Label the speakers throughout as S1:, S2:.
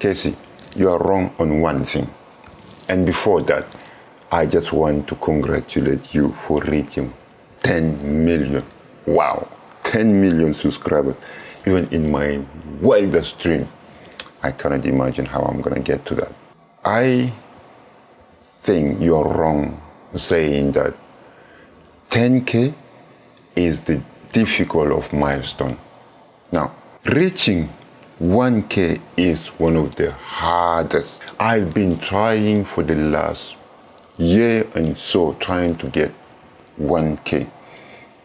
S1: Casey, you are wrong on one thing. And before that, I just want to congratulate you for reaching 10 million. Wow, 10 million subscribers. Even in my wildest dream, I cannot imagine how I'm going to get to that. I think you're wrong saying that 10K is the difficult of milestone. Now, reaching 1K is one of the hardest. I've been trying for the last year and so trying to get 1K.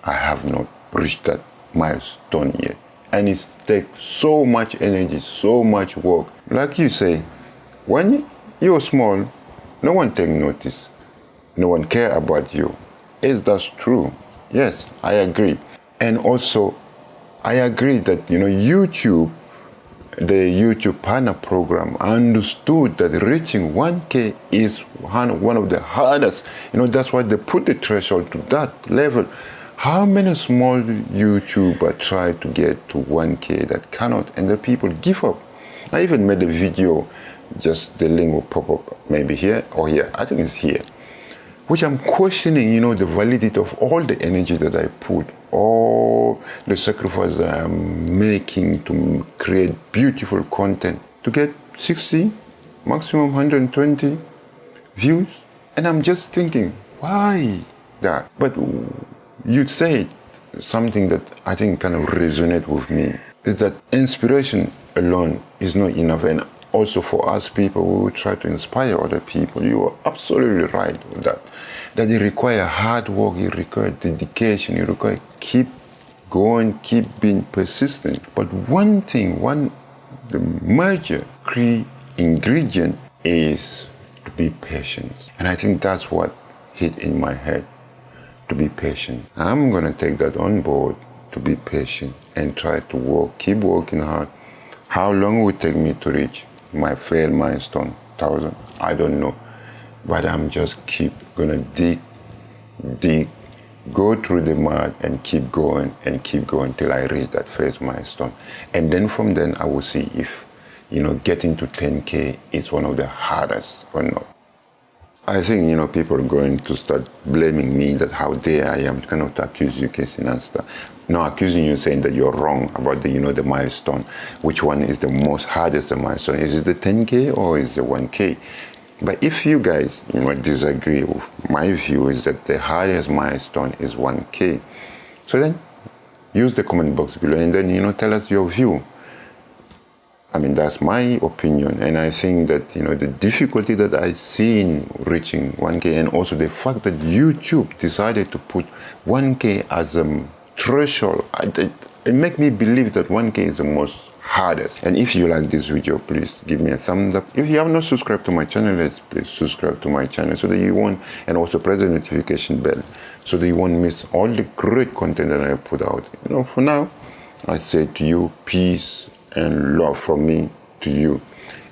S1: I have not reached that milestone yet. And it takes so much energy, so much work. Like you say, when you're small, no one take notice. No one care about you. Is that true? Yes, I agree. And also, I agree that, you know, YouTube, the YouTube partner program understood that reaching 1K is one of the hardest. You know, that's why they put the threshold to that level. How many small YouTubers try to get to 1K that cannot, and the people give up? I even made a video, just the link will pop up maybe here or here. I think it's here which I'm questioning, you know, the validity of all the energy that I put, all the sacrifice I'm making to create beautiful content to get 60, maximum 120 views. And I'm just thinking, why that? But you said something that I think kind of resonate with me is that inspiration alone is not enough. And also for us people who try to inspire other people. You are absolutely right with that. That it requires hard work, it requires dedication, it requires keep going, keep being persistent. But one thing, one the major key ingredient is to be patient. And I think that's what hit in my head, to be patient. I'm gonna take that on board to be patient and try to work, keep working hard. How long will it take me to reach my fail milestone, thousand, I don't know. But I'm just keep gonna dig, dig, go through the mud and keep going and keep going till I reach that first milestone. And then from then I will see if, you know, getting to 10K is one of the hardest or not. I think, you know, people are going to start blaming me that how dare I am kind of to accuse you, Casey Neistat. No, accusing you saying that you're wrong about the, you know, the milestone. Which one is the most hardest milestone? Is it the 10K or is it the 1K? But if you guys, you know, disagree with my view is that the hardest milestone is 1K. So then use the comment box below and then, you know, tell us your view. I mean, that's my opinion. And I think that, you know, the difficulty that I see in reaching 1K and also the fact that YouTube decided to put 1K as a threshold, it, it make me believe that 1K is the most hardest. And if you like this video, please give me a thumbs up. If you have not subscribed to my channel, please subscribe to my channel so that you won't, and also press the notification bell so that you won't miss all the great content that I put out. You know, for now, I say to you, peace and love from me to you.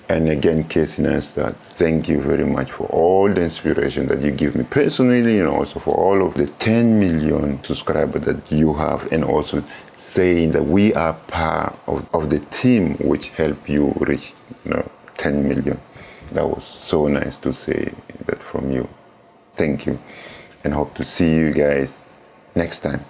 S1: And again, Casey Neistat, thank you very much for all the inspiration that you give me personally and also for all of the 10 million subscribers that you have and also saying that we are part of, of the team which help you reach you know, 10 million. That was so nice to say that from you. Thank you and hope to see you guys next time.